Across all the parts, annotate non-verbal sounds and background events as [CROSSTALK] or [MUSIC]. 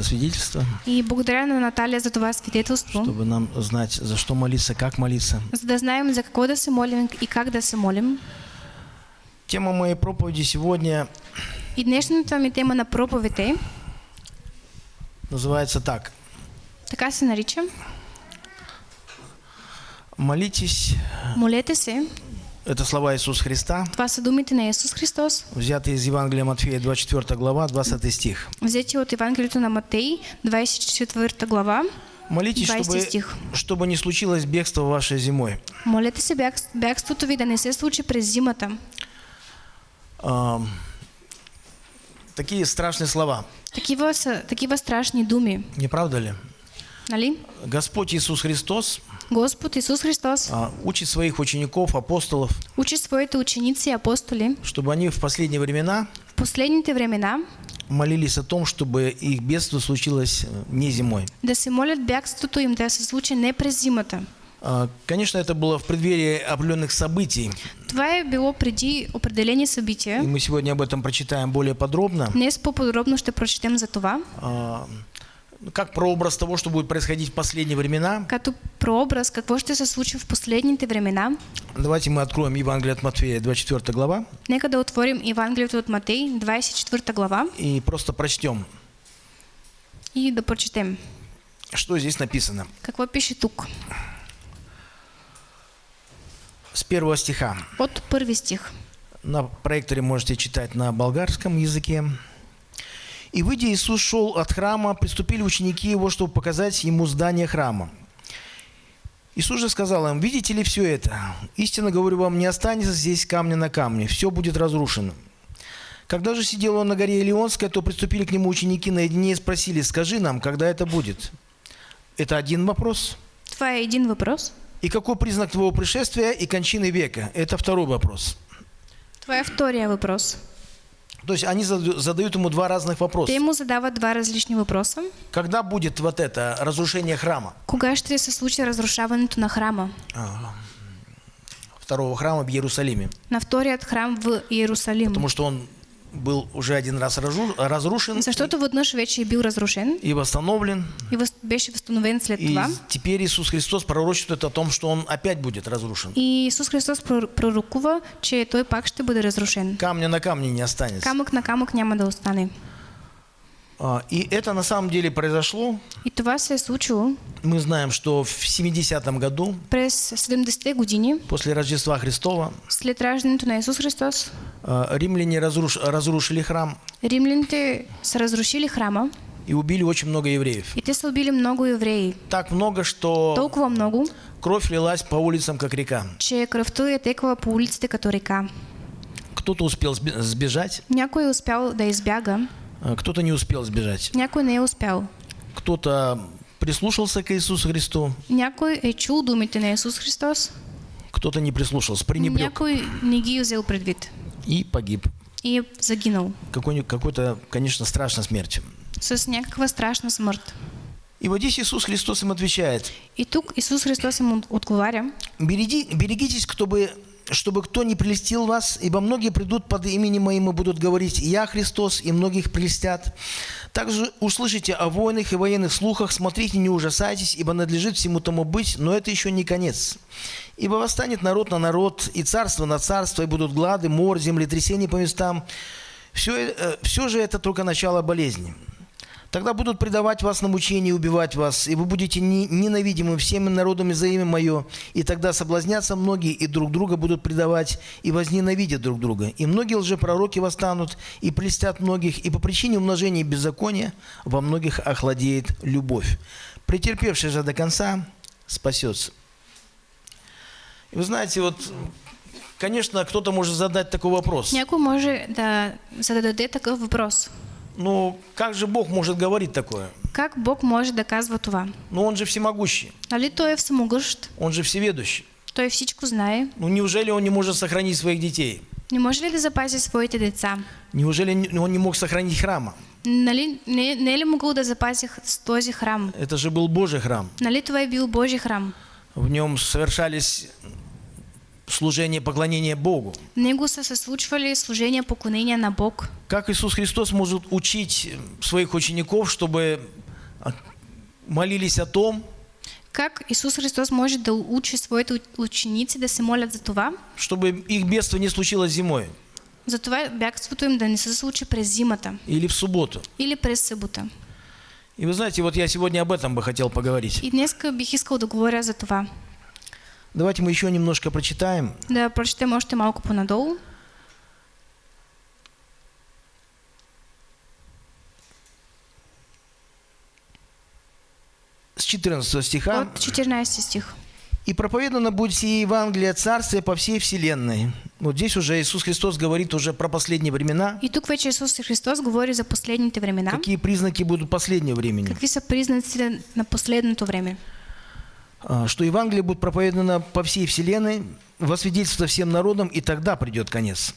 это свидетельство, И благодаря на Наталья за това свидетелство, чтобы нам знать, за что молиться, как молиться. да знаем за какво да се молим и как да се молим. Тема моей проповеди сегодня И днешната ми тема на проповед е, называется так. така се нарича, Молитесь, молете се, это слова Иисуса Христа, това са думите на Исус Христос, взятые из Евангелия Матфея, 24 глава, 20 стих. взети от Евангелието на Матей, 24 глава, Молитесь, 20 чтобы, стих. чтобы не случилось бегство ваше зимой. Молете се бяг, бягството ви да не се случи през зимата. А, такие страшные слова, Такива са такива страшни думи, не правда ли? нали? Господь Иисус Христос Господ Исус Христос а, учит своих учеников, апостолов, учи своите ученици и апостоли чтобы они в последние времена в последните времена молились о том, чтобы их бедство случилось э, не зимой. да се молят бягството им да се случи не през зимата. А, Конечно, это было в преддверии определенных событий, Това е било преди определени и събития. мы сегодня об этом прочитаем более подробно, Днес по-подробно ще прочетем за това, А, как прообраз того, что будет происходить в последние времена. като прообраз какво ще се случи в последните времена. Давайте мы откроем Евангелие от Матфея, 24 глава, Нека да отворим Евангелието от Матей, 24 глава и просто прочтем, и да прочетем. что здесь написано. Какво пише тук? С первого стиха. От първи стих. На проекторе можете читать на болгарском языке. «И выйдя, Иисус шел от храма, приступили ученики его, чтобы показать ему здание храма. Иисус же сказал им, видите ли все это? Истинно говорю вам, не останется здесь камня на камне, все будет разрушено. Когда же сидел он на горе Илионской, то приступили к нему ученики наедине и спросили, скажи нам, когда это будет? Это один вопрос. Това е един въпрос. И какой признак твоего пришествия и кончины века? Это второй вопрос. Това е втория въпрос. То есть они задают ему два разных вопроса. Те му задават два различни въпроса. Когда будет вот это разрушение храма? Кога ще се случи разрушаването на храма? А, Второго храма в Иерусалиме. На вторият храм в Иерусалим. Потому что он был уже один раз разру- разрушен Защото веднъж вече е бил разрушен и восстановлен. и въз- беше възстановен след И това. теперь Иисус Христос пророчествует о том, что он опять будет разрушен. И Исус Христос прор- пророкува, че той пак ще бъде разрушен. Камня на камне не останется. Камък на камък няма да остане. А, И это на самом деле произошло. И това се е случило Мы знаем, что в 70-м году, през 70-те години, после Рождества Христова, след раждането на Исус Христос. а, римляне разруш- разрушили храм Римляните са разрушили храма и убили очень много евреев. и те убили много евреи. Так много, что Толкова много, кровь лилась по улицам, как река. че кръвта е текла по улиците като река. Кто-то успел сбе- сбежать, Някой е успял да избяга, кто-то не успел сбежать. някой не е успял. Кто-то прислушался к Иисусу Христу, Някой е чул думите на Исус Христос, кто-то не прислушался, пренебрег някой не ги е взел предвид и погиб. и Какой- Какой-то, конечно, страшной смертью. с някаква страшна смърт. И вот здесь Иисус Христос им отвечает, И тук Исус Христос им от- отговаря, «Береги- берегитесь, чтобы, чтобы кто не прелестил вас, ибо многие придут под именем моим и будут говорить, я Христос, и многих прелестят. Также услышите о войнах и военных слухах, смотрите, не ужасайтесь, ибо надлежит всему тому быть, но это еще не конец. Ибо восстанет народ на народ, и царство на царство, и будут глады, мор, землетрясения по местам. Все, все же это только начало болезни. Тогда будут предавать вас на мучение и убивать вас, и вы будете не- ненавидимы всеми народами за имя Мое. И тогда соблазнятся многие, и друг друга будут предавать, и возненавидят друг друга. И многие лжепророки восстанут, и прельстят многих, и по причине умножения беззакония во многих охладеет любовь. Претерпевший же до конца спасется. И вы знаете, вот, конечно, кто-то может задать такой вопрос. някой може да зададе такъв въпрос. Ну, как же Бог может говорить такое? Как Бог може да казва това? Ну, Он же всемогущий, Нали той е всемогъщ, Он же всеведущий. той всичко знае. Ну, неужели Он не может сохранить своих детей? Не може ли да запази своите деца? Неужели не- Он не мог сохранить храма? Нали, не, не ли могъл да този храм? Это же был Божий храм. Нали това е бил Божий храм? В нем совершались служение, поклонение Богу. Него са се случвали служения поклонения на Бог. Как Иисус Христос может учить своих учеников, чтобы а, молились о том, Как Исус Христос може да учи своите ученици да се молят за това? чтобы их бедство не случилось зимой За това бягството им да не се случи през зимата или в субботу. или през събота. И вы знаете, вот я сегодня об этом бы хотел поговорить. И днес бих искал да говоря за това. Давайте мы еще немножко прочитаем. Да прочетем още малко понадолу. С 14 стиха. От 14 стих. «И проповедано будет сие Евангелие Царствия по всей вселенной». Вот здесь уже Иисус Христос говорит уже про последние времена. И тук вече Исус Христос говори за последните времена. Какие признаки будут последнего времени? Какви са признаците на последното време? А, Что Евангелие будет проповедано по всей вселенной, во свидетельство всем народам, и тогда придет конец.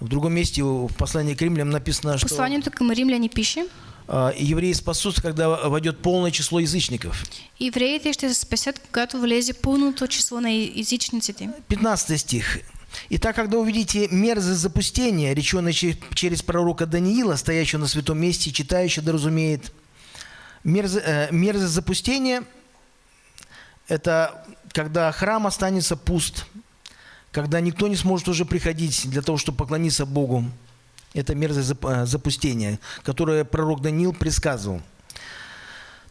В другом месте в послании к римлянам написано, что Посланието към римляни пише, а, евреи спасутся, когда войдет полное число язычников. евреите ще се спасят, когато влезе пълното число на езичниците. 15 стих. «Итак, когда увидите мерзость запустения, реченное че- через пророка Даниила, стоящего на святом месте, и читающий да разумеет, э, мерзость запустения – это когда храм останется пуст, когда никто не сможет уже приходить для того, чтобы поклониться Богу. Это мерзость э, запустения, которое пророк Даниил предсказывал.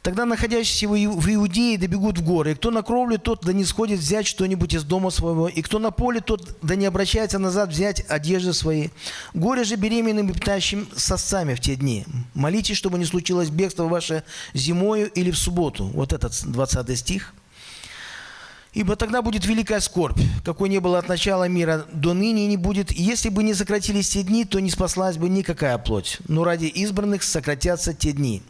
Тогда находящиеся в Иудее добегут в горы. И кто на кровле, тот да не сходит взять что-нибудь из дома своего. И кто на поле, тот да не обращается назад взять одежды свои. Горе же беременным и питающим сосцами в те дни. Молитесь, чтобы не случилось бегство ваше зимою или в субботу. Вот этот 20 стих. Ибо тогда будет великая скорбь, какой не было от начала мира до ныне не будет. И Если бы не сократились те дни, то не спаслась бы никакая плоть. Но ради избранных сократятся те дни.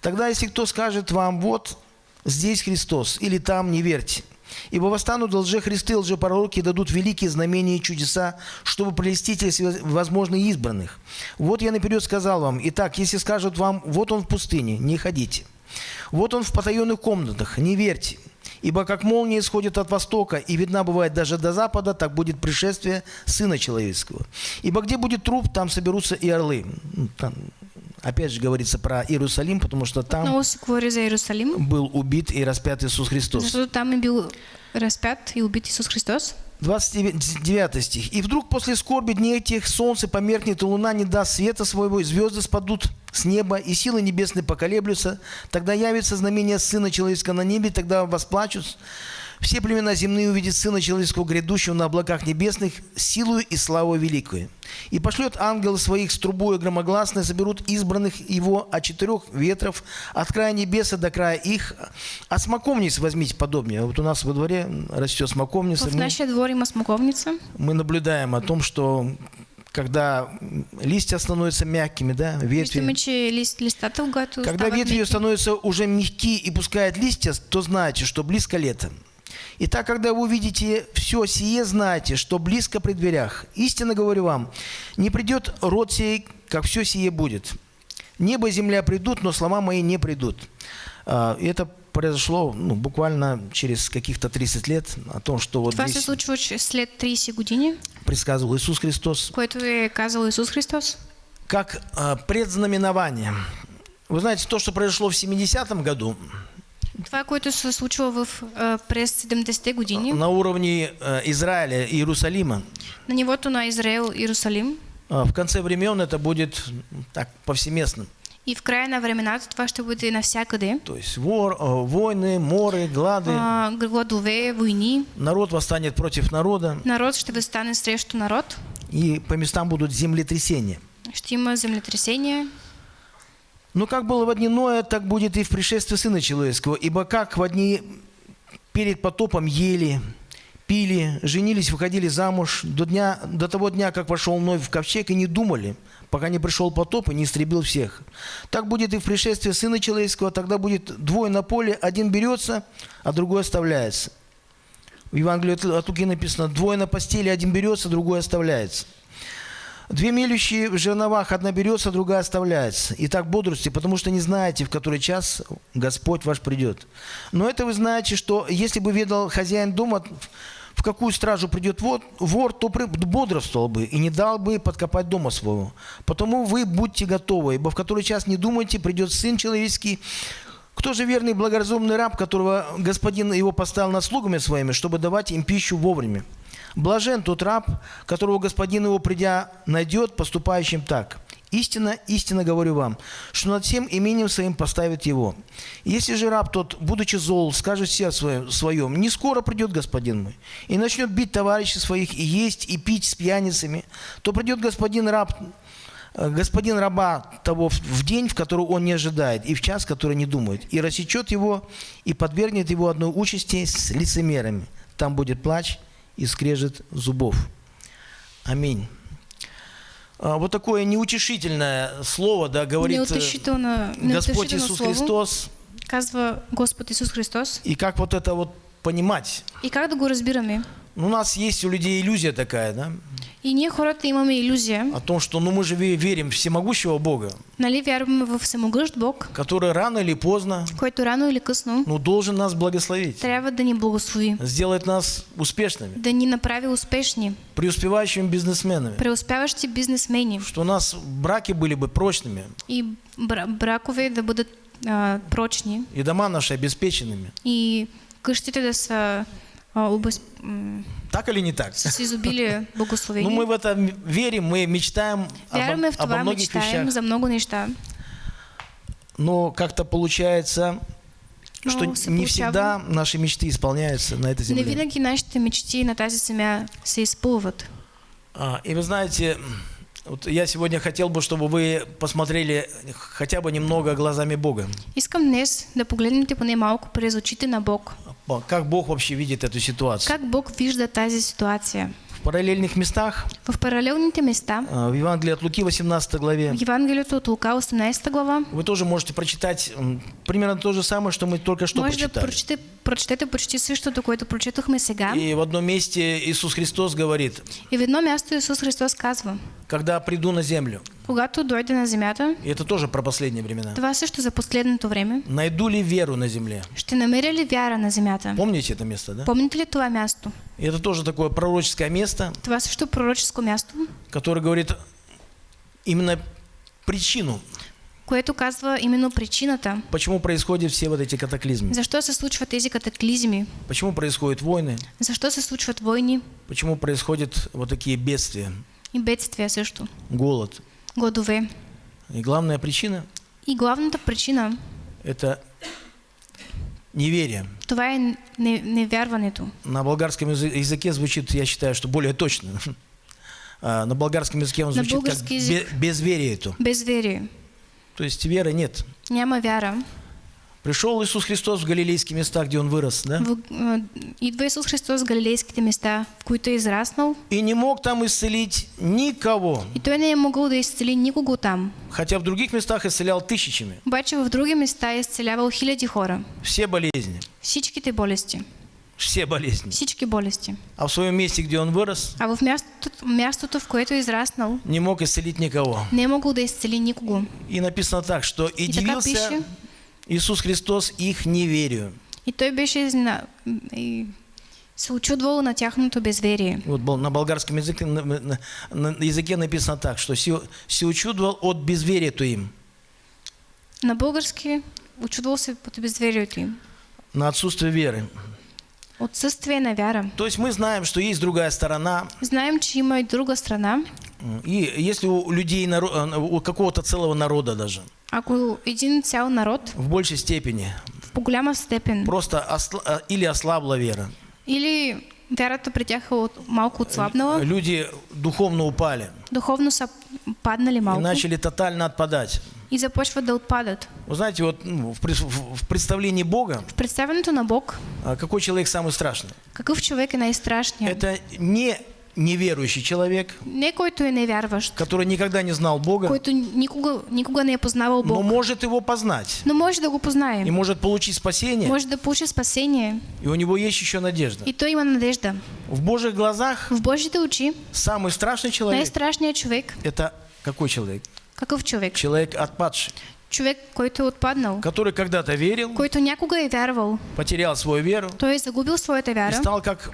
Тогда, если кто скажет вам, вот здесь Христос, или там, не верьте. Ибо восстанут лжехристы, лжепророки, и дадут великие знамения и чудеса, чтобы прелестить, если возможно, избранных. Вот я наперед сказал вам, итак, если скажут вам, вот он в пустыне, не ходите. Вот он в потаенных комнатах, не верьте. Ибо как молния исходит от востока и видна бывает даже до запада, так будет пришествие Сына Человеческого. Ибо где будет труп, там соберутся и орлы. Ну, Там, опять же говорится про Иерусалим, потому что там за Иерусалим, был убит и распят Иисус Христос. защото там е бил разпят и убит Исус Христос. 29 стих. «И вдруг после скорби дней этих солнце померкнет, и луна не даст света своего, и звезды спадут с неба, и силы небесные поколеблются. Тогда явится знамение Сына Человеческого на небе, тогда восплачут. Все племена земные увидят Сына Человеческого, грядущего на облаках небесных, силою и славой великую. И пошлет ангелы своих с трубою громогласной, соберут избранных его от четырех ветров, от края небеса до края их. А смоковниц возьмите подобнее. Вот у нас во дворе растет смоковница. В Мы- нашия двор има смоковница. мы наблюдаем о том, что когда листья становятся мягкими, да, ветви, когда ветви становятся уже мягкие и пускают листья, то знайте, что близко лето. Итак, когда вы увидите все сие, знайте, что близко при дверях. Истинно говорю вам, не придет род сей, как все сие будет. Небо и земля придут, но слова мои не придут. А, Это произошло ну, буквально через каких-то 30 лет о том, что вот здесь случва че- след 30 години, предсказывал Иисус Христос. което казал Исус Христос. как а, предзнаменование. Вы знаете, то, что произошло в 70-м году Това, което се случва в, а, през 70-те години, на уровне а, Израиля и Иерусалима, на нивото на Израел, Иерусалим, а, в конце времен это будет так повсеместно. и в края на времената това ще бъде навсякъде. То есть вор, а, войны, моры, глады, А, гладове, войни, народ восстанет против народа, народ ще възстане срещу народ, и по местам будут землетрясения. ще има землетресения. Но как было в дни Ноя, так будет и в пришествии Сына Человеческого. Ибо как в дни перед потопом ели, пили, женились, выходили замуж до, дня, до того дня, как вошел Ной в ковчег, и не думали, пока не пришел потоп и не истребил всех. Так будет и в пришествии Сына Человеческого, тогда будет двое на поле, один берется, а другой оставляется. В Евангелии от Луки написано, двое на постели, один берется, другой оставляется. Две мелющие в жерновах, одна берется, другая оставляется. И так бодрствуйте, потому что не знаете, в который час Господь ваш придет. Но это вы знаете, что если бы ведал хозяин дома в какую стражу придет вор, вор то бодрствовал бы и не дал бы подкопать дома своего. Потому вы будьте готовы, ибо в который час не думайте, придет Сын Человеческий. Кто же верный благоразумный раб, которого господин его поставил над слугами своими, чтобы давать им пищу вовремя? Блажен тот раб, которого господин его, придя, найдет поступающим так. Истинно, истинно говорю вам, что над всем именем своим поставит его. Если же раб тот, будучи зол, скажет сердце своем, не скоро придет господин мой, и начнет бить товарищей своих, и есть, и пить с пьяницами, то придет господин раб, э, господин раба того в день, в который он не ожидает, и в час, который не думает, и рассечет его, и подвергнет его одной участи с лицемерами. Там будет плач и скрежет зубов. Аминь. А, Вот такое неутешительное слово, да, говорит э, Господь Иисус Христос. казва Господ Исус Христос. И как вот это вот понимать? И как да го разбираме? Ну, у нас есть у людей иллюзия такая, да, И ние хората имаме иллюзия, о том, что ну мы же ве- верим в всемогущего Бога, нали вярваме в всемогъщ Бог, который рано или поздно който рано или късно ну, должен нас благословить, трябва да ни благослови, сделать нас успешными, да ни направи успешни, преуспевающими бизнесменами, преуспяващи бизнесмени. Что у нас браки были бы прочными, и бра- бракове да бъдат а, прочни. И дома наши обеспеченными. и къщите да са а, Так или не так? с изобилие [LAUGHS] благословени. Ну, мы в это верим, мы мечтаем Вярваме обо, в обо това, многих мечтаем вещах, за много неща. но как-то получается, Но что не всегда наши мечты исполняются на этой Не земле. винаги нашите мечти на тази земя се изпълват. А, И вы знаете, вот я сегодня хотел бы, чтобы вы посмотрели хотя бы немного глазами Бога. Искам днес да погледнете поне малко през очите на Бог. Как Бог вообще видит эту ситуацию. Как Бог вижда тази ситуация? В параллельных местах, В паралелните места, а, в Евангелии от Луки 18 главе, в Евангелието от Лука 18 глава, вы тоже можете прочитать примерно то же самое, что мы только что може да прочитали. прочете, прочетете почти същото, което прочетохме сега. И в одном месте Иисус Христос говорит, И в едно място Исус Христос казва, когда приду на землю, когато дойде на земята, и это тоже про последние времена, това също за последното време, найду ли веру на земле? ще намеря ли вяра на земята? Помните это место, да? Помните ли това място? И это тоже такое пророческое место, Това също пророческо място, которое говорит именно причину, което казва именно причината, почему происходят все вот эти катаклизмы, защо се случват тези катаклизми, почему происходят войны, защо се случват войни? Почему происходят вот такие бедствия, и бедствия също, голод. Гладове. И главная причина И главната причина, – это неверие. това е не, невярването. На болгарском язы- языке звучит, я считаю, что более точно. [LAUGHS] А, На болгарском языке он звучит как язык. безверие. Безверие. То есть веры нет. Няма вяра. Пришел Иисус Христос в галилейские места, где Он вырос, да? А, идва Исус Христос в галилейските места, в които е израснал, И не мог там исцелить никого. и той не е могъл да изцели никого там. Хотя в других местах исцелял тысячами. Обаче в други места е изцелявал хиляди хора. Все болезни. Всичките болести. Все болезни. Всички болести. А в своем месте, где Он вырос, А в мястото, мястото, в което израснал, не мог исцелить никого. не е могъл да изцели никого. И написано так, что «И И дивился пише, Иисус Христос их неверию». и той беше изна... и се очудвал на тяхното безверие. Вот на болгарском языке, на, на- на языке написано так, что «се, се учудвал от безверието им». На български очудвал се под безверието им. на отсутствие веры. Отсъствие на вяра. То есть мы знаем, что есть другая сторона, Знаем, че има и друга страна. и если у людей, у какого-то целого народа даже, Ако един цял народ в большей степени, в по-голяма степен просто осла- э, или ослабла вера, или вярата при тях е от, малко отслабнала, люди духовно упали духовно са паднали и начали тотально отпадать. и започват да отпадат. Вы знаете, вот ну, в, в- представлении Бога, В представянето на Бог, а, какой человек самый страшный? какъв човек е най-страшният? Это не неверующий человек, Не който е невярващ, который никогда не знал Бога, който никога, никога не познавал но Бог, может его познать но може да го познае. и может получить спасение, Може да получи спасение и у него есть еще надежда. и той има надежда. В Божьих глазах В Божите очи самый страшный человек най-страшният човек, – это какой человек? какъв човек? Человек отпадший, Човек, който отпаднал, который когда-то верил, който някога е вярвал, потерял свою веру той е загубил своята и вяра стал как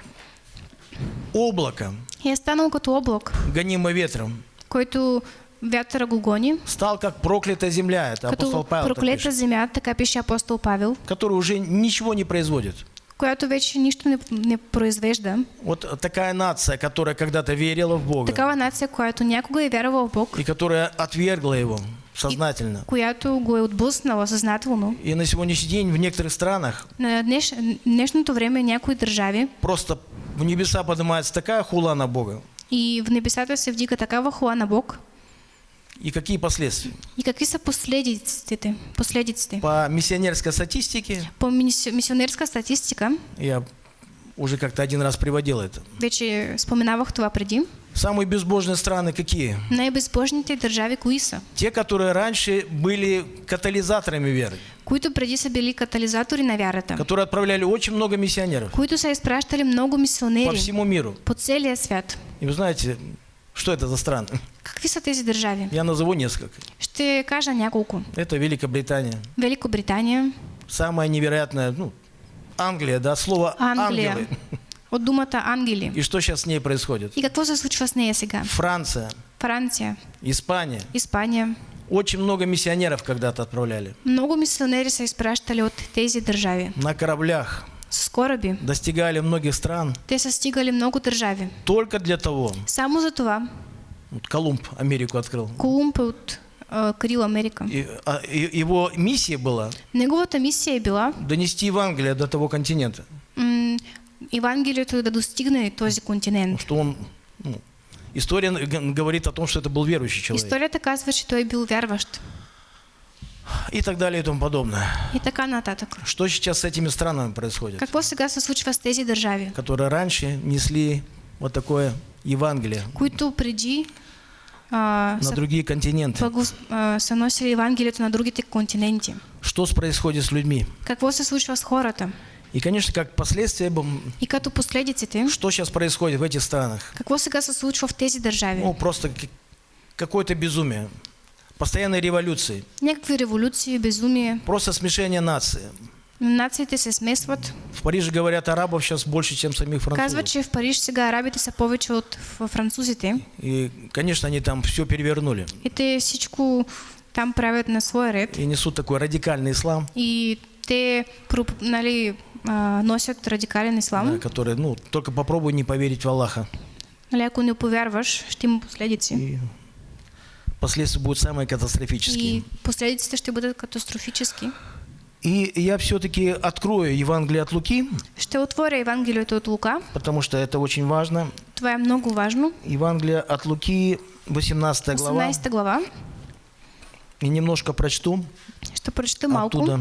облако, и е станал като облак, гонимое ветром, който вятъра го гони, стал как проклятая земля, это апостол Павел так проклета пишет, земя, така пише апостол Павел, который уже ничего не производит. която вече нищо не, не произвежда. Вот такая нация, которая когда-то верила в Бога. Такава нация, която някога е вярвала в Бог, и которая отвергла его сознательно. И на сегодняшний день в некоторых странах На днеш, днешното време някои държави просто в небеса поднимается такая хула на Бога. и в небесата се вдига такава хвала на Бог. И какие последствия? И какви са последиците? последиците? По миссионерской статистике, По мисионерска статистика, я уже как-то один раз приводил это. вече споменавах това преди, Самые безбожные страны какие? най-безбожните държави кои са? Те, которые раньше были катализаторами веры, Които преди са били катализатори на вярата, которые отправляли очень много миссионеров които са изпращали много по мисионери всему миру. по целия свят. И вы знаете, что это за страны? Какви са тези държави? Я назову несколько. Ще кажа няколко. Это Великобритания. Великобритания, Самая невероятная, ну, Англия, да, слово Англия, ангелы. От думата ангели. И что сейчас с ней происходит? И какво се случва с нея сега? Франция, Франция, Испания. Испания. Очень много миссионеров когда-то отправляли. Много мисионери са изпращали от тези държави. На кораблях С кораби. достигали многих стран Те са стигали много държави. только для того, Само за това вот Колумб Америку открыл. Колумб от а, Крил Америка. И, а, его миссия была Неговата мисия е била донести Евангелие до того континента, Евангелието да достигне този континент. что он, ну, история говорит о том, что это был верующий человек Историята казва, че той е бил вярващ. и так далее и тому подобное. И така нататък. Что сейчас с этими странами происходит, Какво сега се случва с тези държави, которые раньше несли вот такое Евангелие които преди а, на са, другие континенты? благос- а, са носили Евангелието на другите континенти? Что происходит с людьми? Какво се случва с хората? И, конечно, как последствие, б- И като последиците, что сейчас происходит в этих странах? какво сега се случва в тези държави? Ну, просто какое-то безумие. Постоянные революции. Някакви революции, безумие. Просто смешение нации. Нациите се смесват. В Париже говорят арабов сейчас больше, чем самих французов. Казват, че в Париж сега арабите са повече от французите. И, конечно, они там все перевернули. И те всичко там правят на свой ред. И несут такой радикальный ислам, И те нали, носят радикален ислам. да, который, ну, только попробуй не поверить в Аллаха. Нали, ако не повярваш, ще има последици. И последствия будут самые катастрофические. И последиците ще бъдат катастрофически. И я все-таки открою Евангелие от Луки, Ще отворя Евангелието от Лука. потому что это очень важно. Това е много важно. Евангелие от Луки, 18 глава. 18 глава. И немножко прочту Ще прочета малко. оттуда.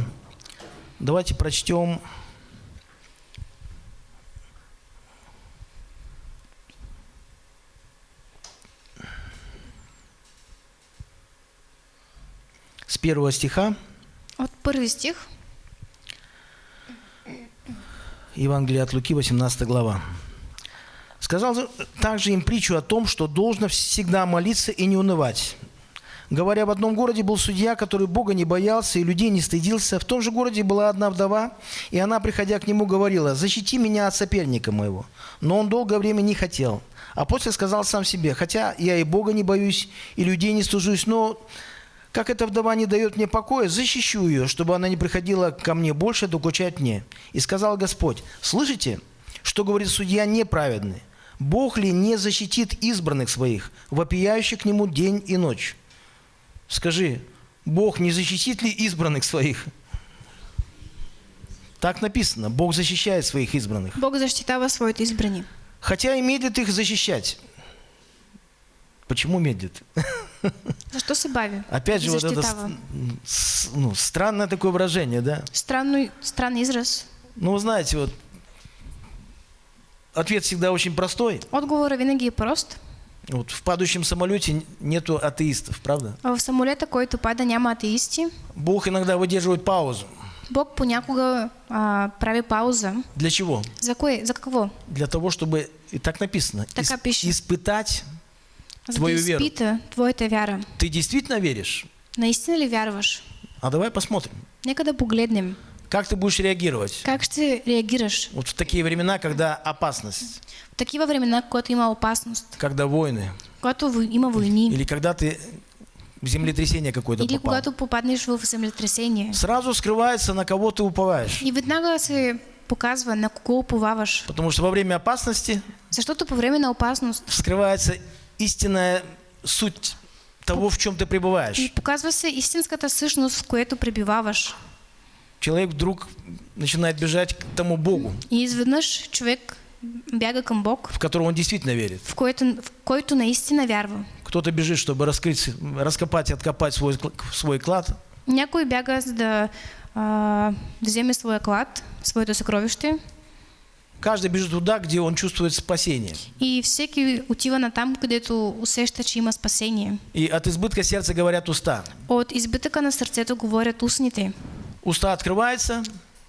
Давайте прочтем с первого стиха От първи стих. Евангелие от Луки, 18 глава. Сказал же также им притчу о том, что должно всегда молиться и не унывать. Говоря, в одном городе был судья, который Бога не боялся и людей не стыдился. В том же городе была одна вдова, и она, приходя к нему, говорила, «Защити меня от соперника моего». Но он долгое время не хотел. А после сказал сам себе, «Хотя я и Бога не боюсь, и людей не стужусь, но как эта вдова не дает мне покоя, защищу ее, чтобы она не приходила ко мне больше докучать мне. И сказал Господь, слышите, что говорит судья неправедный? Бог ли не защитит избранных своих, вопияющих к нему день и ночь? Скажи, Бог не защитит ли избранных своих? Так написано, Бог защищает своих избранных. Бог защитава своите избрани. Хотя и медлит их защищать. Почему медлит? [LAUGHS] [LAUGHS] Защо се бави? Опять же, вот это ну, странное такое выражение, да? Странно, странный израз. Ну, вы знаете, вот ответ всегда очень простой. Отговора винаги прост. Вот в падающем самолете нету атеистов, правда? В самолета, който пада, няма атеисти. Бог иногда выдерживает паузу. Бог понякога а, прави пауза. Для чего? За кое? За какво? Для того, чтобы, и так написано, Така пише. испытать, За Твою веру. изпита твоята вяра. ты действительно веришь? Наистина ли вярваш? А давай посмотрим. Нека да погледнем. Как ты будешь реагировать? Как ще реагираш Вот в такие времена, когда опасность, в такива времена, когато има опасност, когда войны, вой- има войни или когда ты в землетрясение какое-то или попал. когато попаднеш в землетресение. Сразу скрывается, на кого ты уповаешь. И веднага се показва на кого уповаваш. Потому что во время опасности Защото по време на опасност вскрывается истинная суть того, в чем ты и пребываешь. показва се истинската същност, в което пребиваваш. Человек вдруг начинает бежать к тому Богу, И изведнъж човек бяга към Бог, в которого он действительно верит. в който, в който наистина вярва. Кто-то бежит, чтобы раскрыть, раскопать и откопать свой, свой клад, Някой бяга за да а, вземе своя клад, своето съкровище Каждый бежит туда, где он чувствует спасение. и всеки отива на там, където усеща, че има спасение. И от избытка сердца говорят уста. От избитъка на сърцето говорят устните. Уста открываются,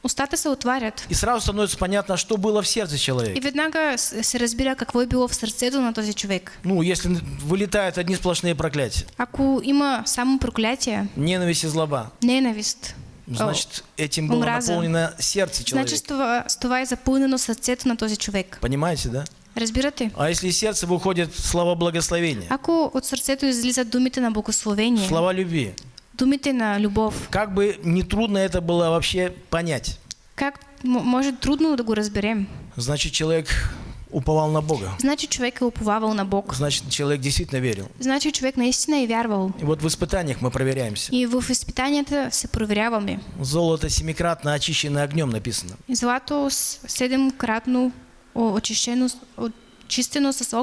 Устата се отварят. и сразу становится понятно, что было в сердце И человека. веднага с- се разбира какво е било в сърцето на този човек. Ну, если вылетают одни сплошные проклятия, Ако има само проклятие, ненависть и злоба, ненавист, значит, этим было омраза. наполнено сердце человека. това, с това е запълнено сърцето на този човек. Понимаете, да? Разбирате? А если из сердца выходят слова благословения, Ако от сърцето излизат думите на благословение, слова любви, думите на любов, как бы не трудно это было вообще понять, как м- може трудно да го разберем? значит, человек уповал на Бога. Значи човек е уповавал на Бог. Значит, человек действительно верил. Значи човек наистина е вярвал. И вот в испытаниях мы проверяемся. И в изпитанията се проверяваме. Золото семикратно очищено огнем написано. И Злато седемкратно очищено, очистено с.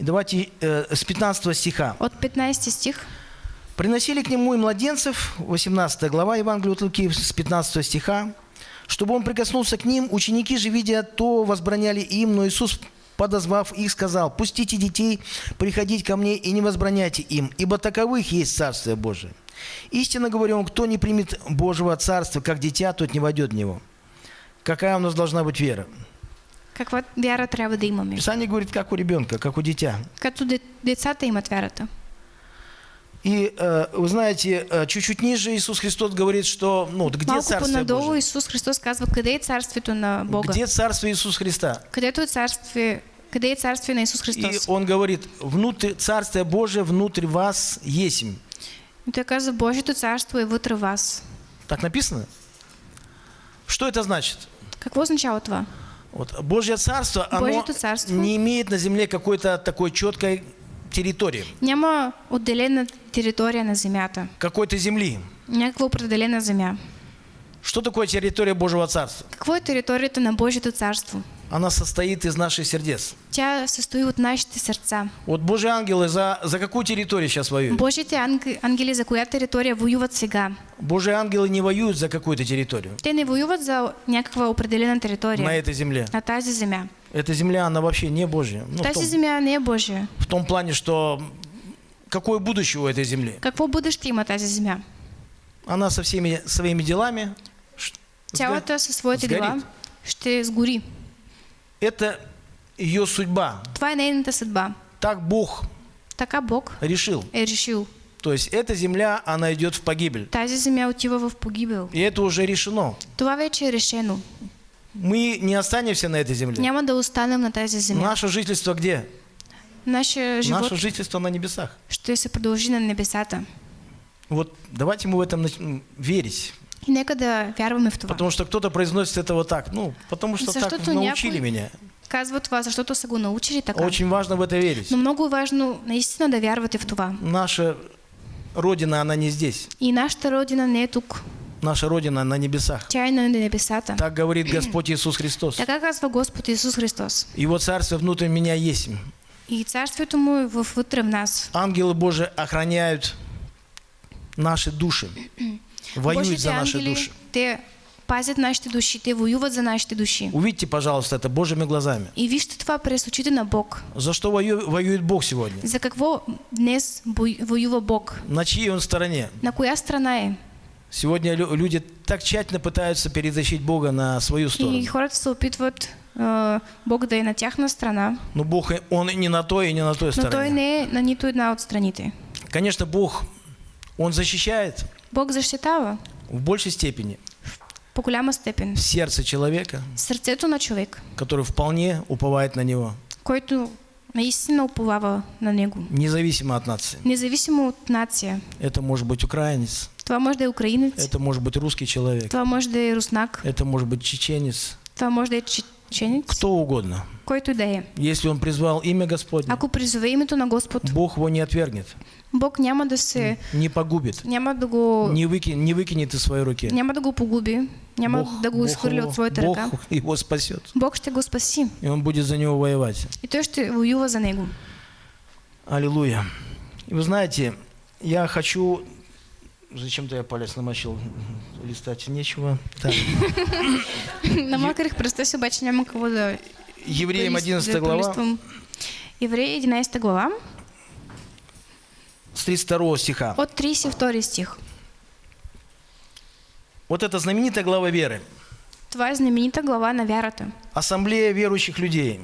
И давайте э, с 15 стиха. От 15 стих. «Приносили к нему и младенцев», 18 глава Евангелия от Луки, с 15 стиха, «чтобы он прикоснулся к ним, ученики же, видя то, возбраняли им, но Иисус, подозвав их, сказал, «Пустите детей приходить ко мне и не возбраняйте им, ибо таковых есть Царствие Божие. Истинно говорю вам, кто не примет Божьего Царства, как дитя, тот не войдет в него». Какая у нас должна быть вера? Каква вяра трябва да имаме? Писание говорит, как у ребенка, как у дитя. Като де- децата имат вярата. И э, вы знаете, э, чуть-чуть ниже Иисус Христос говорит, что, ну, где Малко Царствие по-надолу Божие? Исус Христос казва, къде е царствието на Бога? Где Царствие Иисуса Христа? Където е царствие, къде е царствие на Исус И Христос? он говорит, внутрь, Царствие Божие внутрь вас есмь. И той казва, Божието царство е вътре вас. Так написано? Что это значит? Какво означава това? Вот, Божье Царство, оно царство. не имеет на земле какой-то такой четкой территории, Няма отделена територия на земята. какой-то земли. Някаква определена земя. Что такое территория Божьего Царства? Какво е територията на Божието царство? Она состоит из наших сердец. Тя състои от нашите сърца. Вот Божьи ангелы за, за какую территорию сейчас воюют? Божите анг- ангели за коя територия воюват сега? Божьи ангелы не воюют за какую-то территорию Те не воюват за някаква определена територия. на этой земле. На тази земя. Эта земля, она вообще не Божья. Ну, Тази том, земя не е Божия. в том плане, что какое будущее у этой земли? Какво бъдеще има тази земя? Она со всеми своими делами. Цялата със своите дела ще сгори. Это ее судьба. Това е нейната съдба. Так Бог Така Бог решил. е решил. То есть эта земля, она идет в погибель. Тази земя отива в погибел. И это уже решено. Това вече е решено. Мы не останемся на этой земле. Няма да останем на тази земя. Наше жительство где? Нашия живот Наше жительство на небесах. ще се продължи на небесата. Вот давайте мы в этом верить. И нека да вярваме в това. Потому что кто-то произносит это вот так. Ну, потому что так Защото научили някой- меня. Казва това, защото са го научили така. Очень важно в это верить. Но много важно наистина да вярвате в това. Наша родина, она не здесь. И нашата родина не е тук. Наша родина на небесах. Так говорит Господь Иисус Христос. Така казва Господ Исус Христос. Его царство внутрь меня есть. И царствието му е във- вътре в нас. Ангелы Божии охраняют наши души. Воюют за наши ангели, души. те пазят нашите души, те воюват за нашите души. Увидьте, пожалуйста, это Божьими глазами. И вижте това през очите на Бог. За что вою- воюет Бог сегодня? За какво днес воюва Бог? На чьей он стороне? На коя страна е? Сегодня лю- люди так тщательно пытаются перетащить Бога на свою И сторону. хората се опитват а, Бог да е на тяхна страна, Но Бог, и- Он и не на той, и не на той но Той стороне. не е на нито една от страните. Конечно, Бог, Он защищает, Бог защитава, в большей степени по голяма степен. сердце человека, Сърцето на човек, который вполне уповает на него, който наистина уповава на него. независимо от нации. Независимо от нация. Это может быть украинец, Това може да е украинец, это может быть русский человек, това може да е руснак, это может быть чеченец, това може да е чеченец, кто угодно. който да е. Если он призвал имя Господне, Ако призове името на Господ, Бог его не отвергнет, Бог няма да се... не погубит, Няма да го... не, выки- не выкинет из своей руки. Няма да го погуби, няма Бог, да го Бог изхвърли от своята Бог ръка. его спасет, Бог ще го спаси и он будет за него воевать. и той ще воюва за него. Аллилуйя. И вы знаете, я хочу... Зачем-то я палец намочил, [LAUGHS] листать нечего. Так. Намакарих пръста си, обаче няма какво да... [LAUGHS] Евреям да лист- 11 да глава. Евреи 11 глава, с 32 стиха. от 32 стих. Вот это знаменитая глава веры. Това е знаменита глава на вярата. Ассамблея верующих людей.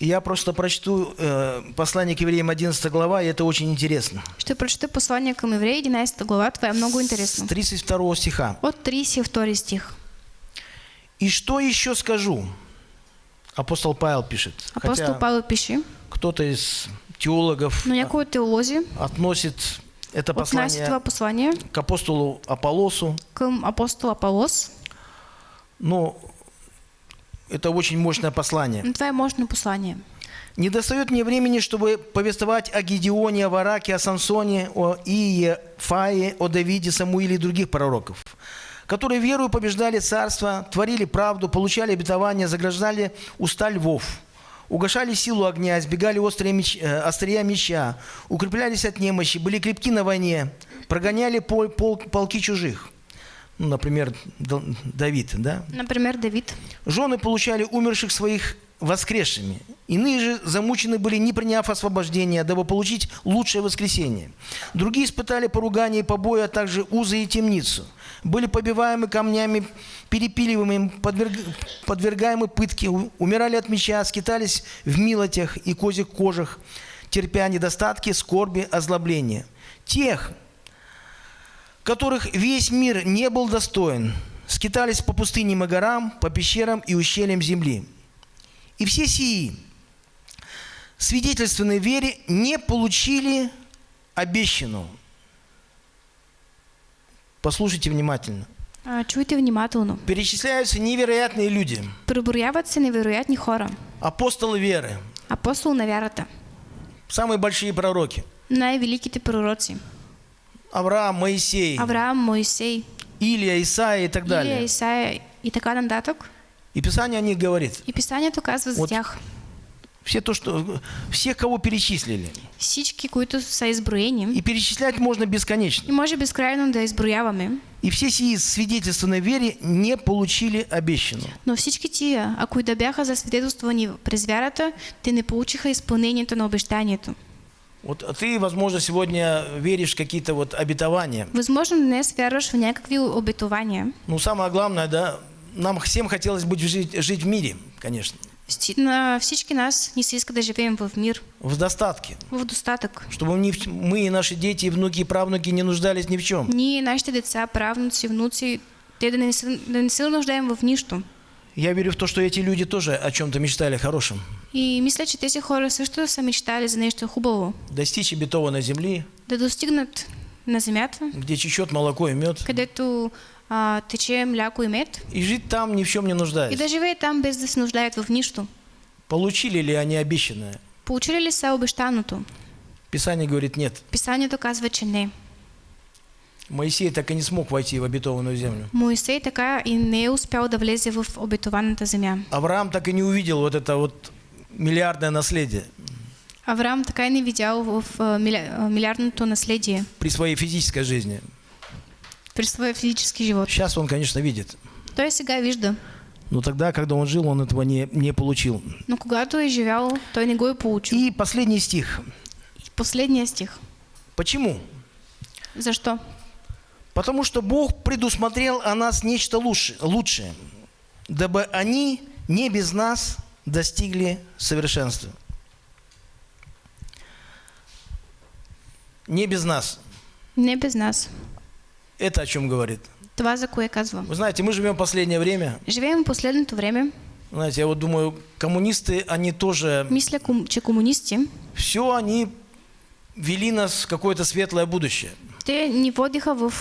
Я просто прочту э, послание к евреям 11 глава, и это очень интересно. Ще прочета послание към Евреи 11 глава, това е много С интересно. 32 стиха. От 32 стих. «И что еще скажу?» Апостол Павел пишет. Апостол Хотя Павел пише, кто-то из теологов но някои от теолози относит это послание послание к апостолу Аполлосу. към апостол Аполос. Но это очень мощное послание. Но това е мощно послание. Не достает мне времени, чтобы повествовать о Гедеоне, о Вараке, о Самсоне, о Ие, Фае, о Давиде, Самуиле и других пророков, которые верою побеждали царство, творили правду, получали обетования, заграждали уста львов, угошали силу огня, избегали острые меч, э, острия меча, укреплялись от немощи, были крепки на войне, прогоняли пол- пол- полки чужих. Ну, например, Давид, да? Например, Давид. Жены получали умерших своих воскресшими. Иные же замучены были, не приняв освобождения, дабы получить лучшее воскресение. Другие испытали поругание и побои, а также узы и темницу. Были побиваемы камнями, перепиливаемы, подверг- подвергаемы пытке, умирали от меча, скитались в милотях и козьих кожах, терпя недостатки, скорби, озлобления. Тех, которых весь мир не был достоин, скитались по пустыням и горам, по пещерам и ущельям земли. И все сии, свидетельственной вере, не получили обещанного. Послушайте внимательно. А, чуйте внимателно. Перечисляются невероятные люди, Преброяват се невероятни хора. апостолы веры, Апостол на вярата. самые большие пророки. Най-великите пророци. Авраам, Моисей, Авраам, Моисей, Илия, Исаия и так Илия, далее. Исаия и така нататък. И Писание о них говорит. И Писанието казва за Вот. тях. Все то, что, всех, кого перечислили. Всички, които са изброени. И перечислять можно бесконечно. И може безкрайно да изброяваме. И все сии свидетельственной вере не получили обещанного. Но всички тия, ако и да бяха засвидетелствани през вярата, те не получиха изпълнението на обещанието. Вот ты, возможно, сегодня веришь в какие-то вот обетования. Възможно днес вярваш в някакви обетования. Ну, самое главное, да, нам всем хотелось бы жить, жить в мире, конечно, На всички нас ни се иска да живеем в мир, в достатке. в достатък. Чтобы ни мы и наши дети, и внуки, и правнуки не нуждались ни в чем. Ние, нашите деца, правнуци, внуци, те да не, да не се нуждаем в нищо. Я верю в то, что эти люди тоже о чем-то мечтали хорошем. И мисля, че тези хора също са мечтали за нещо хубаво. Достичь обетованной земли, Да достигнат на земята, где чечет молоко и мед, където а, тече мляко и мед, и жить там ни в чем не и нуждаясь. да живеят там без да се нуждаят в нищо. Получили ли они обещанное? Получили ли са обещаното? Писание говорит нет. Писанието казва, че не. Моисей так и не смог войти в обетованную землю. Моисей така и не е успял да влезе в обетованата земя. Авраам так и не увидел вот это вот миллиардное наследие Авраам така и не видял в миля- а, милиардното наследие при своей физической жизни. при своя физически живот. Сейчас он, конечно, видит. Той сега вижда, Но тогда, когда он жил, он этого не, не получил. но когато е живял, той не го е получил. И последний стих. И последния стих. Почему? Защо? Потому что Бог предусмотрел о нас нечто лучше, лучшее, дабы они не без нас достигли совершенства. Не без нас. Не без нас. Это о чем говорит? Това, за кое казва. Вы знаете, мы живем в последнее время. Живеем в последното време. Знаете, я вот думаю, коммунисты, они тоже, Мисля, че комунисти, все они вели нас в какое-то светлое будущее. Те ни водиха в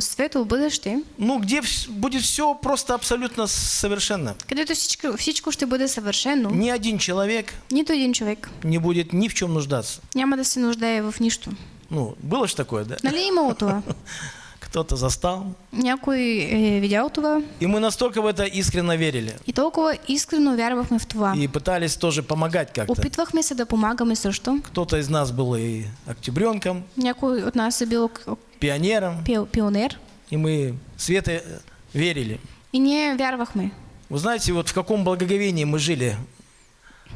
светло бъдеще, Ну, где будет все просто абсолютно совершенно. където всичко, всичко ще бъде съвършено. Ни один человек Нито един човек не будет ни в чем нуждаться. няма да се нуждае в нищо. Ну, было же такое, да? Нали имало това? [LAUGHS] Кто-то застал. Някой е видял това И мы настолько в это искренне верили. и толкова искрено вярвахме в това. И пытались тоже помогать как-то. Опитвахме се да помагаме също. Кто-то из нас был и октябренком, Някой от нас е бил пионером. пио- пионер И мы э, верили. и ние вярвахме. Вы знаете, вот в каком благоговении мы жили.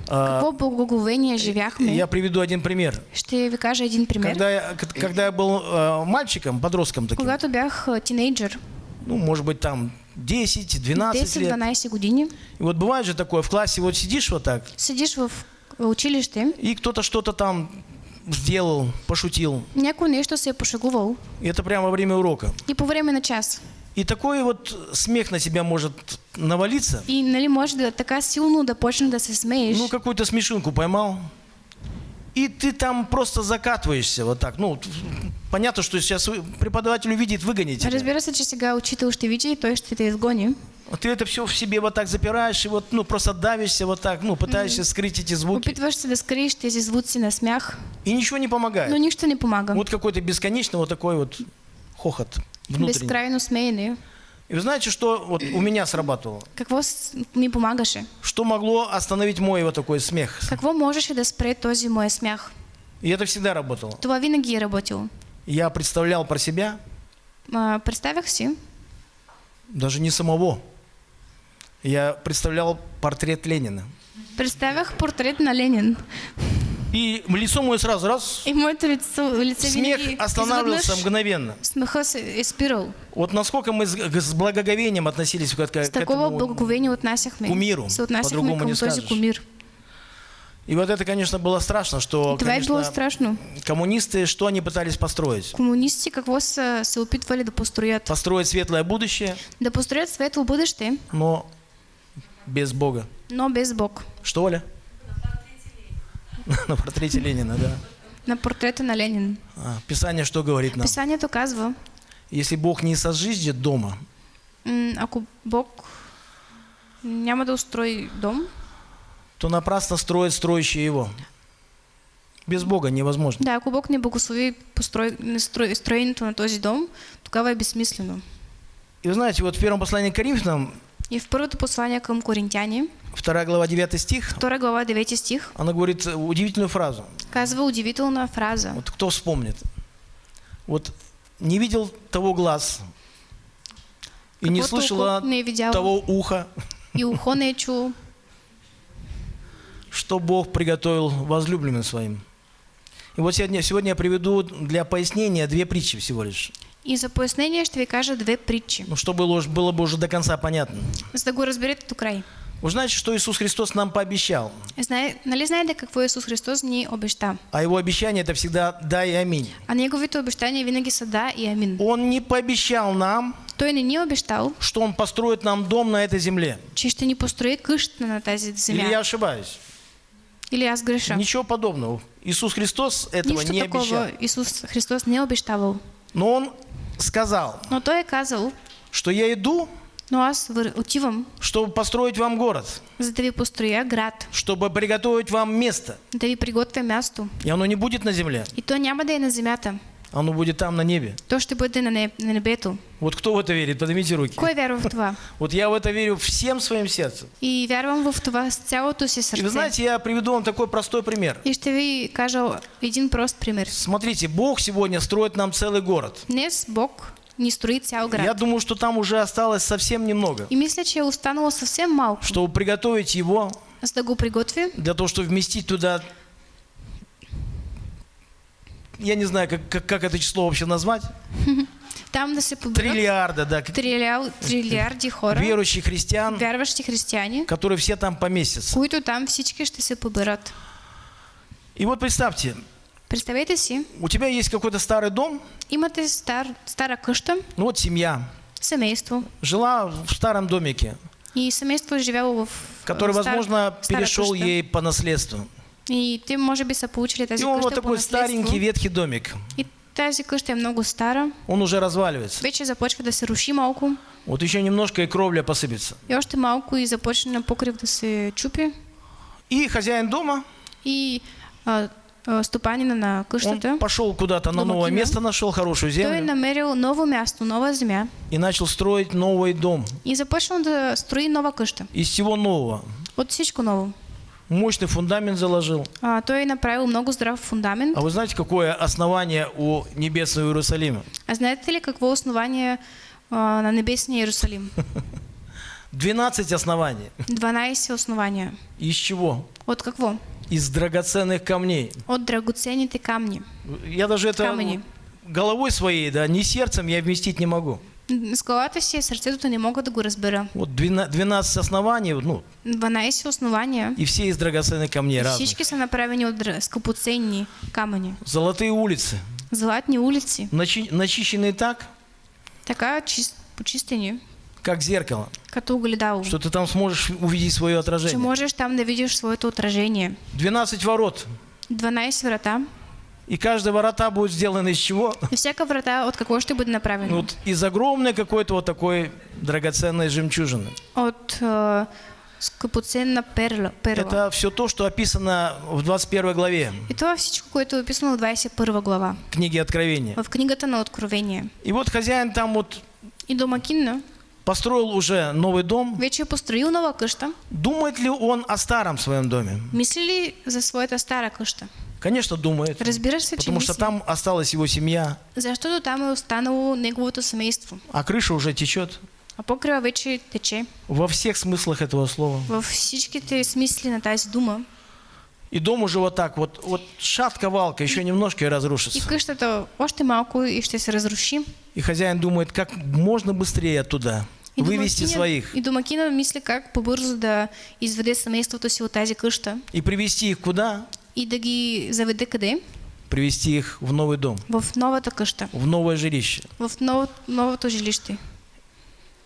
А, Какво благоговение живяхме. Я приведу один пример. Ще ви кажа един пример. Когда я, когда я был э, мальчиком, подростком таким, Когато бях а, тинейджър, ну, может быть, там 10-12 лет. 10-12 години, И вот бывает же такое, в классе вот сидишь вот так, седиш в училище, и кто-то что-то там сделал, пошутил. някой нещо се е пошегувал И это прямо во время урока. и по време на час. И такой вот смех на тебя может навалиться. И нали може да така силно да почне да се. Ну, какую-то смешинку поймал. И ты там просто закатываешься вот так. Ну, понятно, что сейчас преподаватель увидит, выгонит тебя. Разбира се, че сега учител ще види и той ще те изгони. А Ты это все в себе вот так запираешь и вот, ну, просто давишься вот так, ну, пытаешься скрыть эти звуки. Опитваш се да скриеш тези звуци на смях, И ничего не помогает. но нищо не помага. Вот какой-то бесконечный вот такой вот хохот Безкрайно смеене. И вы знаете, что вот у меня срабатывало? Какво с- ми помагаше? Что могло остановить мой вот такой смех? Какво можеше да спре този мой смях? И это всегда работало. Това винаги е работило. Я представлял про себя, А, представях си, даже не самого. Я представлял портрет Ленина. представях портрет на Ленин. И лицо мое сразу раз, И моето лицо, лице смех останавливался мгновенно. Вот насколько мы с, с благоговением относились к, к С такова этому. благоговение отнасяхме. кумиру, по-другому не скажешь. кумир. И вот это, конечно, было страшно, что, било конечно, страшно. коммунисты, что они пытались построить? Комунисти какво са се опитвали да построят? Построить светлое будущее, Да построят светло бъдеще, но без Бога. но без Бог. Что, Оля? [LAUGHS] На портрете Ленина, да. На портрета на Ленин. А, Писание что говорит нам? Писанието казва, Если Бог не сожжет дома, ако Бог няма да устрои дом, то напрасно строит строящие его. Без Бога невозможно. да, ако Бог не благослови строенето на този дом, тогава е безсмислено. И вы знаете, вот в первом послании к Коринфянам, И в първото послание към коринтяни, 2 глава 9 стих, 2 глава 9 стих, она говорит удивительную фразу. казва удивителна фраза. Вот кто вспомнит? Вот не видел того глаз и не око не е видяло того уха, и ухо не е чул, [LAUGHS] что Бог приготовил возлюбленным своим. И вот сегодня, сегодня я приведу для пояснения две притчи всего лишь. И за пояснение ще ви кажа две притчи, Ну, чтобы было, было бы уже до конца понятно. за да го разберете до. Вы знаете, что Иисус Христос нам пообещал? Нали знаете какво Исус Христос ни обеща? А Его обещание это всегда «да» и «аминь». А неговите обещания винаги са да и амин. Он не пообещал нам, Той не ни е обещал, что Он построит нам дом на этой земле. че ще ни построи къща на тази Или земя. я ошибаюсь? Или аз греша. Ничего подобного. Иисус Христос этого Нищо не обещал. такова Исус Христос не е обещавал. Но Он сказал, Но Той е казал, что я иду, но аз вър- отивам, чтобы построить вам город, за да ви построя град, чтобы приготовить вам место. да ви приготвя място. И оно не будет на земле, И то няма да е на земята, оно будет там на небе. то ще бъде на, не, на. Вот кто в это верит? Поднимите руки. Кой вярва в това? [LAUGHS] Вот я в это верю всем своим сердцем. И вярвам в това с цялото си И вы знаете, я приведу вам такой простой пример. И ще ви кажа един прост пример. Смотрите, Бог сегодня строит нам целый город. Днес Бог ни строи цял град. Я думаю, что там уже осталось совсем немного, И мисля, че е останало съвсем малко, чтобы приготовить его да го приготви, для того, чтобы вместить туда, я не знаю, как, как, как это число вообще назвать, [LAUGHS] там поберат триллиарда, да, трилял, трилиарди хора, верующих христиан, вярващи християни, которые все там поместятся. които там всички ще се поберат. И вот представьте, Представете си, у тебя есть какой-то старый дом, имате стар, стара къща, ну вот семья, семейство. жила в старом домике, И семейство е живяло в который, стар- возможно, перешел къща. ей по наследству. И те, може би, са получили тази И он вот такой старенький ветхий домик. И тази къща е много стара. Он уже разваливается. Вече започва да се руши малко. Вот еще немножко и кровля посыпется. И още малко и започне покрив да се чупи. И хозяин дома, И а, а, стопанина на он къщата, пошел куда-то на новое место, нашел хорошую той землю намерил ново място, нова земя и начал строить новый дом. и започнал да строи нова къща. Из всего нового. От всичко ново. Мощный фундамент заложил. А, той е направил много здрав фундамент. А вы знаете, какое основание у небесного Иерусалима? А знаете ли какво основание а, на небесния Иерусалим? [LAUGHS] 12 оснований. 12 основания. Из чего? От какво? Из драгоценных камней. От драгоценните камни. Я даже это Камни. головой своей, да, не сердцем я вместить не могу. С главата си, сърцето не мога да го разбера. Вот 12 оснований, ну, 12 основания. и все из драгоценных камней разных. всички са направени от скъпоценни камъни. Золотые улицы, Златни улици. начи- начищенные так, Така чист, почистени, как зеркало, като огледало. что ты там сможешь увидеть свое Че отражение. можеш там да видиш своето отражение. 12 ворот, 12 врата. и каждая ворота будет сделана из чего? И всяка врата от какво ще бъде направена? Вот из огромной какой-то вот такой драгоценной жемчужины. От а, скъпоценна перла. перла. Это все то, что описано в 21 главе И това всичко, което е описано в 21 глава. книги Откровения. В книгата на Откровение. И вот хозяин там вот И домакин построил уже новый дом. вече построил нова къща. Думает ли он о старом своем доме? Мисли ли за своята стара къща? Конечно, думает. Разбира се, Потому что мисли. там осталась его семья, Защото там е останало неговото семейство. а крыша уже течет. А покрива вече тече. Во всех смыслах этого слова. Във всичките смисли на тази дума. И дом уже вот так, вот, вот шатка-валка, еще немножко и И разрушится. къщата още малко и ще се разруши. И хозяин думает, как можно быстрее оттуда вывести домакинът- своих И домакина мисли как побързо да изведе семейството си от тази къща и привести их куда? и да ги заведе къде? Привести их в новый дом, В новата къща, в новое жилище. в ново, новото жилище.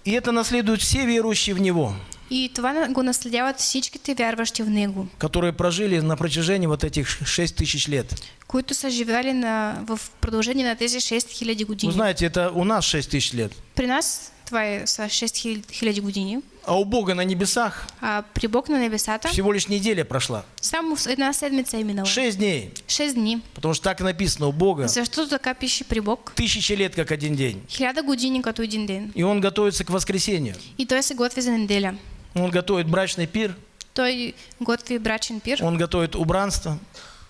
И это наследуют все верующие в Него, И това го наследяват всичките вярващи в Него, которые прожили на протяжении вот этих 6 тысяч лет. които са живели на, в продължение на тези 6000 Вы години. знаете, это у нас 6 тысяч лет. При нас това е са 6000 години, А у Бога на небесах а при Бог на небесата всего лишь неделя прошла. само една седмица минала. 6 дней. 6 дни. Потому что так написано у Бога. Защото така пише при Бог. Тысячи лет, как один день. Хиляда години като един ден. И он готовится к воскресению. И той се готви за неделя. Он готовит брачный пир, Той готви брачен пир, он готовит убранство,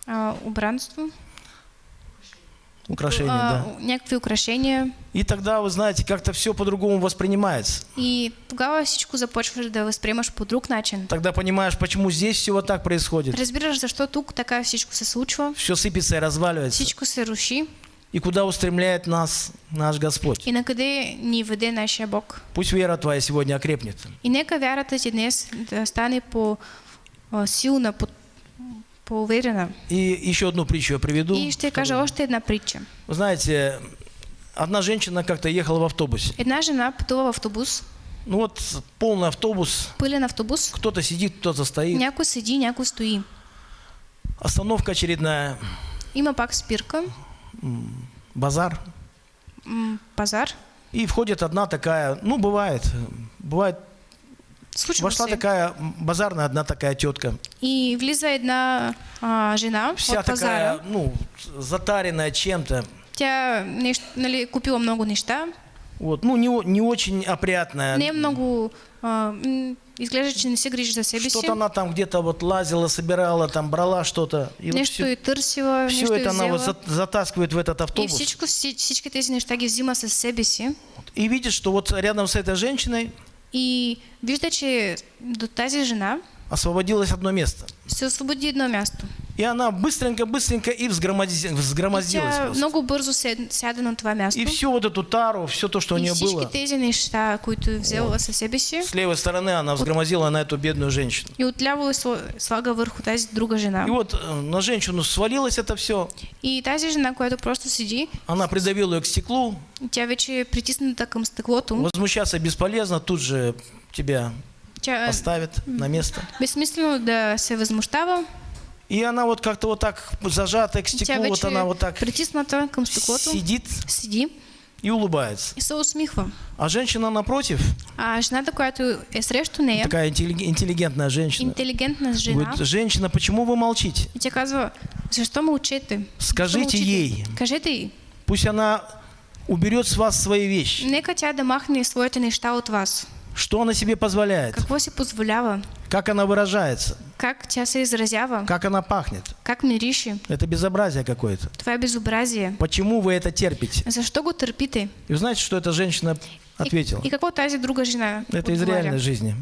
а, убранство, украшения, а, да. някакви украшения. И тогда, вы знаете, как-то все по-другому воспринимается. И тогава всичко започваш да възприемаш по друг начин. Тогда понимаешь, почему здесь все вот так происходит. Разбираш защо тук така всичко се случва, Все сыпется и разваливается. всичко се руши И куда устремляет нас наш Господь. и на къде ни веде нашия Бог. Пусть вера твоя сегодня окрепнет. И нека вярата ти днес да стане по силна, по, уверена. И еще одну притчу я приведу. И ще кажа още една притча. Вы знаете, одна женщина как-то ехала в автобусе. Една жена пътува в автобус, Ну вот полный автобус, пълен автобус, кто-то сидит, кто-то стоит. някой седи, някой стои. Остановка очередная, Има пак спирка, базар. м, пазар. И входит одна такая, ну бывает, бывает, Случва вошла такая базарная одна такая тетка. И влиза една а, жена Вся от такая, ну, затаренная чем-то. Нали, купила много неща. Вот, ну, не, не очень опрятная. Не е много... А, м, изглежда, че не се грижи за себе си. Что-то она там где-то вот лазила, собирала, там брала что-то. И вот все, е търсила, все нещо это она вот за- затаскивает в этот И автобус. всичко, вси- всички тези неща ги взима със себе си. И видит, что вот рядом с этой женщиной И вижда, че до тази жена освободилось одно место. се освободи едно място. И она быстренько-быстренько и И взгромоздилась. просто. много бързо сяда на това място. И всю вот эту тару, все то, что у и нее было, тези неща, които е взела със себе си, с левой стороны она взгромозила на эту бедную женщину. и отляво слага върху тази друга жена. И вот э, на женщину свалилось это все. И тази жена, която просто седи, Она придавила ее к стеклу. тя вече притисната към стъклото. Возмущаться бесполезно, тут же тебя поставят на место. безсмислено да се възмущава. И она вот как-то вот так зажатая к Тя стеклу, вот она вот так сидит седи и улыбается. и се усмихва. А женщина напротив, А жената, която е срещу нея, такая интелли- интеллигентная женщина, интелигентна жена, говорит, женщина, почему вы молчите? и тя казва, защо мълчите? Защо Скажите ей, Кажете й. пусть она уберет с вас свои вещи. Нека тя да махне своите неща от вас. Что она себе позволяет? Какво си позволява? Как она выражается? Как тя се изразява? Как она пахнет? Как мирише? Это безобразие какое-то. Това е безобразие. Почему вы это терпите? Защо го търпите? И вы знаете, что эта женщина ответила? И, и какво тази друга жена Это из отговаря? реальной жизни.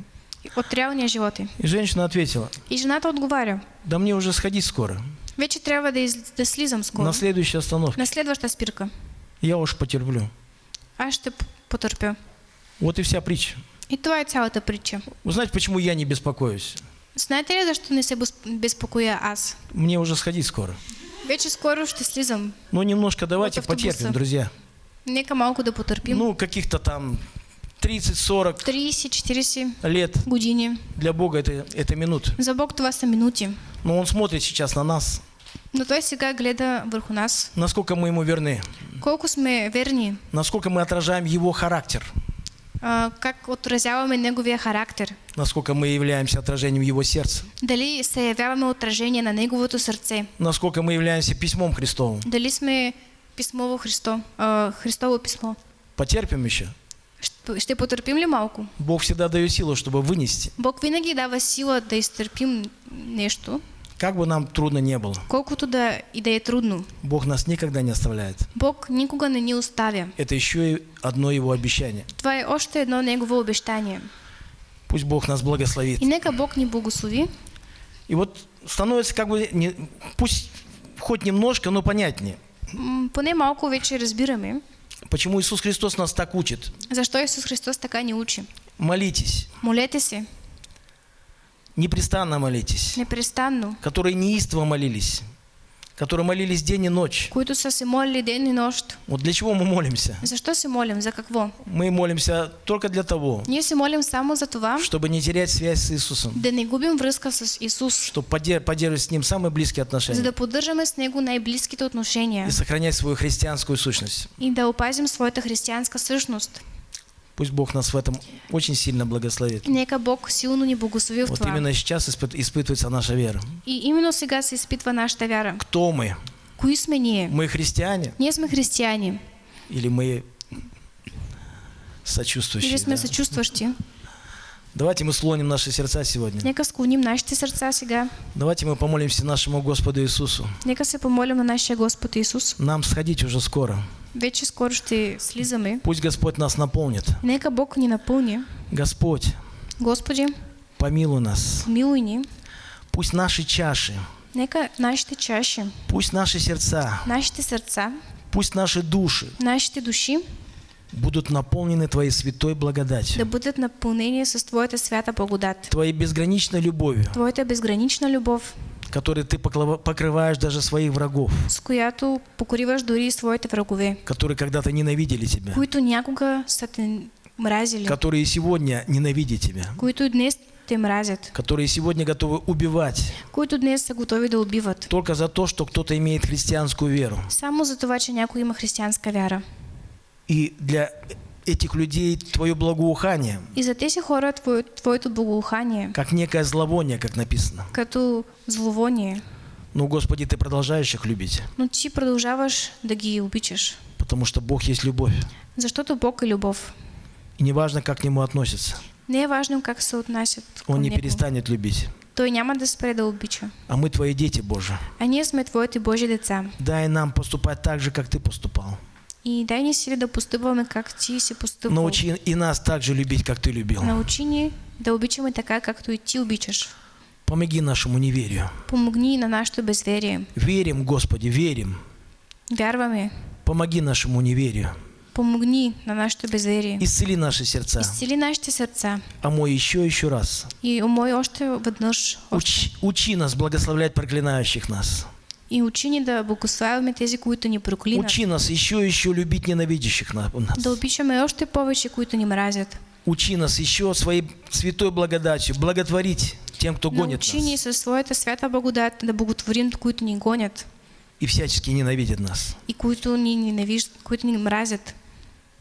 От реалния живот е. И женщина ответила, И жената отговаря. да мне уже сходить скоро, Вече трябва да, из, да слизам скоро. на следующей остановке. На следваща спирка. Я уж потерплю. Аз ще п- потърпя. Вот и вся притча. И това е цялата притча. Вы знаете, почему я не беспокоюсь? Знаете ли защо не се безп- безпокоя аз? Мне уже сходить скоро. Вече скоро ще слизам. Ну, немножко давайте автобуса. потерпим, друзья. Нека малко да потърпим. Ну, каких-то там 30-40 30-40 лет години. для Бога это, это минуты. За Бог това са минути. Но Он смотрит сейчас на нас, Но Той сега гледа върху нас. насколько мы Ему верны, Колко сме верни, насколько мы отражаем Его характер, как отразяваме Неговия характер. насколько мы являемся отражением Его сердца, Дали се явяваме отражение на Неговото сърце. насколько мы являемся письмом Христовым. Дали сме писмово Христо, а, Христово писмо. Потерпим еще. Ще, потърпим ли малко? Бог всегда дает силу, чтобы вынести. Бог винаги дава сила да изтърпим нещо, Как бы нам трудно не было, колкото да и да е трудно. Бог нас никогда не оставляет. Бог никога не ни оставя. Это еще и одно Его обещание. Това е още едно Негово обещание. Пусть Бог нас благословит. И нека Бог ни благослови. И вот становится как бы, не, пусть хоть немножко, но понятнее, Поне малко вече разбираме, почему Иисус Христос нас так учит. защо Исус Христос така ни учи. Молитесь, Молете се, непрестанно молитесь, непрестанно, которые неистово молились, которые молились день и ночь. които са се молили ден и нощ. Вот для чего мы молимся? Защо се молим? За какво? Мы молимся только для того, Ние се молим само за това, чтобы не терять связь с Иисусом, да не губим връзка с Исус, чтобы поддер- поддерживать с Ним самые близкие за отношения да поддържаме с Него най-близките отношения и сохранять свою христианскую сущность. и да опазим своята християнска същност. Пусть Бог нас в этом очень сильно благословит. Нека Бог силно ни благослови в Вот именно сейчас испыт- испытывается наша вера. И именно сега се изпитва нашата вяра. Кто мы? Кои сме ние? Мы христиане Ние сме християни или мы или сочувствующие? сме да? съчувстващи? Давайте мы слоним наши сердца сегодня. Нека склоним нашите сърца сега. Давайте мы помолимся нашему Господу Иисусу. Нека се помолим на нашия Господ Исус. Нам сходить уже скоро. Вече скоро ще слизаме. Пусть Господь нас наполнит. Нека Бог ни напълни. Господь, Господи, помилуй нас. помилуй ни. Пусть наши чаши, Нека нашите чаши, пусть наши сердца, нашите сърца, пусть наши души нашите души будут наполнены Твоей святой да благодатью, бъдат напълнени с Твоята свята благодат. Твоей безграничной любовью, Твоята безгранична любов, которой Ты покрываешь даже своих врагов, с която покриваш дори и своите врагове, которые когда-то ненавидели Тебя, които някога са те мразили, которые сегодня ненавидят Тебя, които днес те мразят, которые сегодня готовы убивать. Които днес са готови да убиват. только за то, что кто-то имеет христианскую веру. Само за това, че някой има християнска вяра. И для этих людей Твое благоухание, И за тези хора твое, твоето благоухание, как некое зловоние, как написано. като зловоние, Но, Господи, Ты продолжаешь их любить, но ти продължаваш да ги обичаш. потому что Бог есть любовь. Защото Бог е любов. И неважно, как к Нему относятся, Не важно как към Он не него. перестанет любить. Той няма да спре да обича. А мы Твои дети, Боже. А ние сме Твоите Божи деца. Дай нам поступать так же, как Ты поступал. И дай ни сили да постъпваме как Ти си постъпвал. Научи и нас так же любить, как Ты любил. Научи ни да обичаме така, както и Ти обичаш. Помоги нашему неверию. Помогни на нашето безверие. Верим, Господи, верим. Вярваме. Помоги нашему неверию. Помогни на нашето безверие. Исцели наши сердца. Изцели нашите сърца. А мой еще еще раз. И умой още веднъж. Учи, учи нас благословлять проклинающих нас. И учи ни да благославяме тези, които ни проклинат. Учи нас еще и еще любить ненавидящих на- нас. Да обичаме още повече, които ни мразят. Учи нас еще своей святой благодатью благотворить тем, кто гонит Научи нас със своята свята благодат да благотворим, които ни гонят и всячески ненавидит нас. и които ни ненавиждат, които ни мразят.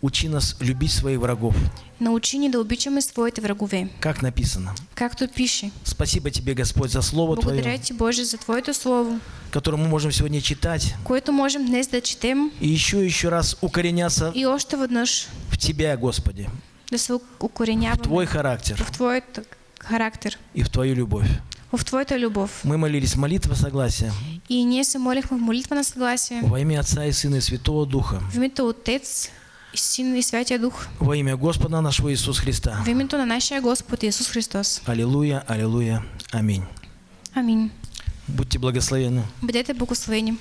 Учи нас любить своих врагов, Научи ни да обичаме своите врагове, как написано. както пише. Спасибо тебе, Господь, за Слово Благодаря Твое, ти, Боже, за Твоето Слово, которое мы можем сегодня читать. Което можем днес да четем и еще еще раз укореняться и още веднъж в Тебя, Господи, да се в укореняваме Твой характер. В Твоят характер, и в Твою любовь. в Твоята любов. Мы молились молитва согласия. И ние се молихме в молитва на съгласие во имя Отца и Сына и Святого Духа, в името Отец Син и Святия Дух, во имя Господа нашего Иисуса Христа. в името на нашия Господ Исус Христос. Аллилуйя, аллилуйя, аминь. Амин. Будьте благословенны. Бъдете благословени.